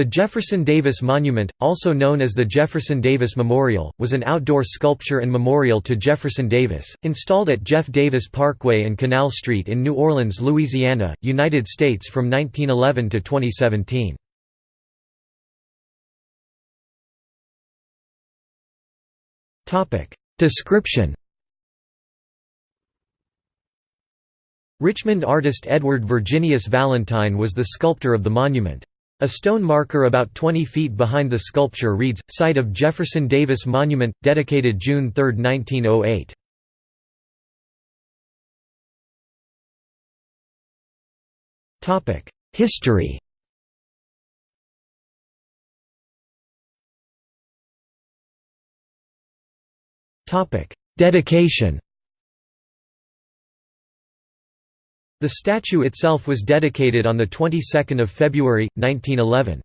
The Jefferson Davis Monument, also known as the Jefferson Davis Memorial, was an outdoor sculpture and memorial to Jefferson Davis, installed at Jeff Davis Parkway and Canal Street in New Orleans, Louisiana, United States from 1911 to 2017. Description Richmond artist Edward Virginius Valentine was the sculptor of the monument. A stone marker about 20 feet behind the sculpture reads, Site of Jefferson Davis Monument, dedicated June 3, 1908. History Dedication The statue itself was dedicated on the 22nd of February 1911.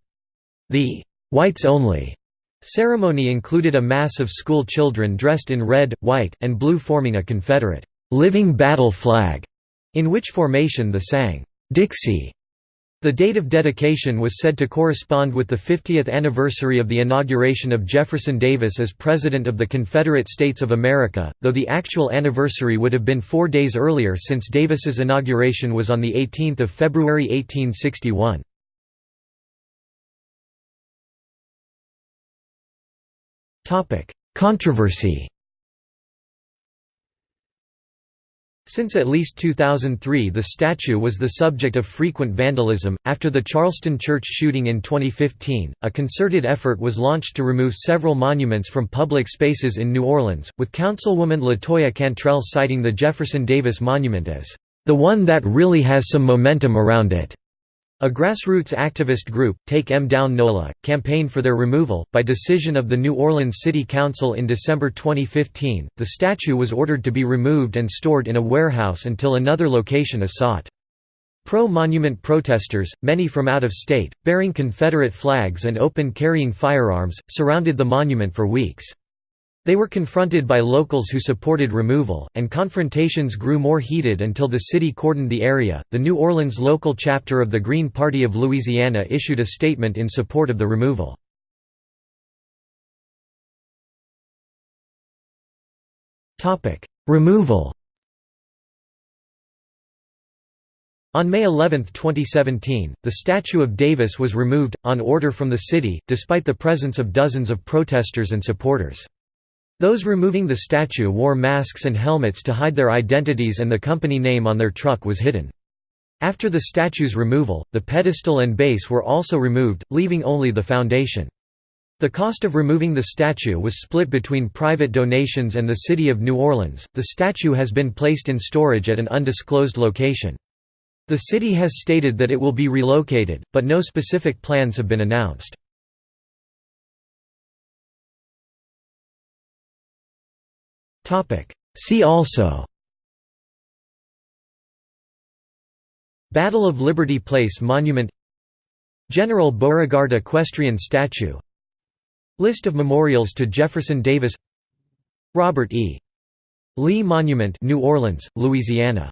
The whites only ceremony included a mass of school children dressed in red, white, and blue forming a Confederate living battle flag, in which formation the sang Dixie the date of dedication was said to correspond with the 50th anniversary of the inauguration of Jefferson Davis as President of the Confederate States of America, though the actual anniversary would have been four days earlier since Davis's inauguration was on 18 February 1861. Controversy Since at least 2003 the statue was the subject of frequent vandalism. After the Charleston church shooting in 2015, a concerted effort was launched to remove several monuments from public spaces in New Orleans, with Councilwoman Latoya Cantrell citing the Jefferson Davis Monument as the one that really has some momentum around it. A grassroots activist group, Take 'em Down NOLA, campaigned for their removal. By decision of the New Orleans City Council in December 2015, the statue was ordered to be removed and stored in a warehouse until another location is sought. Pro-monument protesters, many from out of state, bearing Confederate flags and open carrying firearms, surrounded the monument for weeks. They were confronted by locals who supported removal, and confrontations grew more heated until the city cordoned the area. The New Orleans local chapter of the Green Party of Louisiana issued a statement in support of the removal. Topic: Removal. On May 11, 2017, the statue of Davis was removed, on order from the city, despite the presence of dozens of protesters and supporters. Those removing the statue wore masks and helmets to hide their identities and the company name on their truck was hidden. After the statue's removal, the pedestal and base were also removed, leaving only the foundation. The cost of removing the statue was split between private donations and the city of New Orleans. The statue has been placed in storage at an undisclosed location. The city has stated that it will be relocated, but no specific plans have been announced. See also. Battle of Liberty Place Monument. General Beauregard Equestrian Statue. List of memorials to Jefferson Davis. Robert E. Lee Monument New Orleans, Louisiana